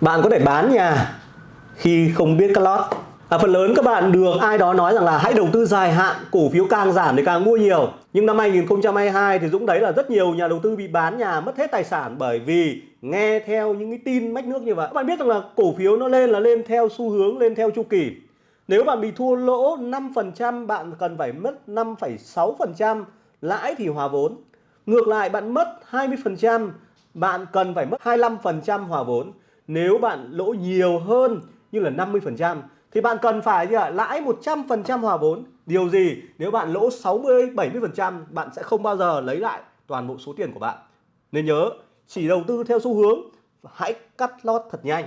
Bạn có thể bán nhà khi không biết cắt lót. À, phần lớn các bạn được ai đó nói rằng là hãy đầu tư dài hạn, cổ phiếu càng giảm thì càng mua nhiều. Nhưng năm 2022 thì Dũng thấy là rất nhiều nhà đầu tư bị bán nhà mất hết tài sản bởi vì nghe theo những cái tin mách nước như vậy. Các bạn biết rằng là cổ phiếu nó lên là lên theo xu hướng, lên theo chu kỳ. Nếu bạn bị thua lỗ 5% bạn cần phải mất 5,6% lãi thì hòa vốn. Ngược lại bạn mất 20% bạn cần phải mất 25% hòa vốn. Nếu bạn lỗ nhiều hơn như là 50% thì bạn cần phải gì ạ? lãi 100% hòa vốn. Điều gì? Nếu bạn lỗ 60 70% bạn sẽ không bao giờ lấy lại toàn bộ số tiền của bạn. Nên nhớ, chỉ đầu tư theo xu hướng hãy cắt lót thật nhanh.